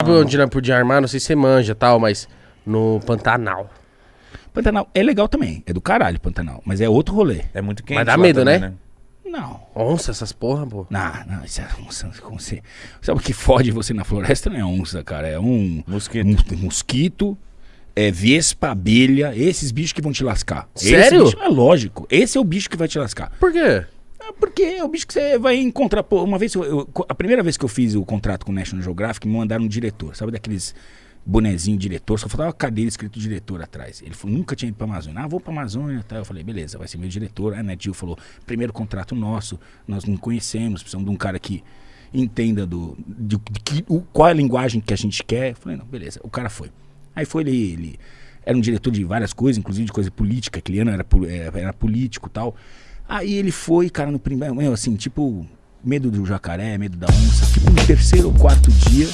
Sabe onde nós podíamos armar? Não sei se você manja tal, mas no Pantanal. Pantanal é legal também. É do caralho, Pantanal. Mas é outro rolê. É muito quente. Mas dá lá medo, também, né? Não. Onça, essas porra, pô. Não, não, isso é onça. com você. Sabe o que fode você na floresta? Não é onça, cara. É um Mosquito. um mosquito, é vespa, abelha, esses bichos que vão te lascar. Sério? Esse bicho é lógico. Esse é o bicho que vai te lascar. Por quê? É porque é o bicho que você vai encontrar. Pô, uma vez, eu- eu- a primeira vez que eu fiz o contrato com o National Geographic, me mandaram um diretor. Sabe daqueles bonezinho diretor? Só faltava cadeira escrito diretor atrás. Ele falou, nunca tinha ido pra Amazônia. Ah, vou pra Amazônia. Tá. Eu falei, beleza, vai ser meu diretor. A Netil falou, primeiro contrato nosso, nós não conhecemos, precisamos de um cara que entenda do, de, de que, o, qual é a linguagem que a gente quer. Eu falei, não, beleza. O cara foi. Aí foi ele, ele era um diretor de várias coisas, inclusive de coisa política, era, pol- era, era político e tal. Aí ele foi, cara, no primeiro, assim, tipo, medo do jacaré, medo da onça. Tipo, no terceiro ou quarto dia,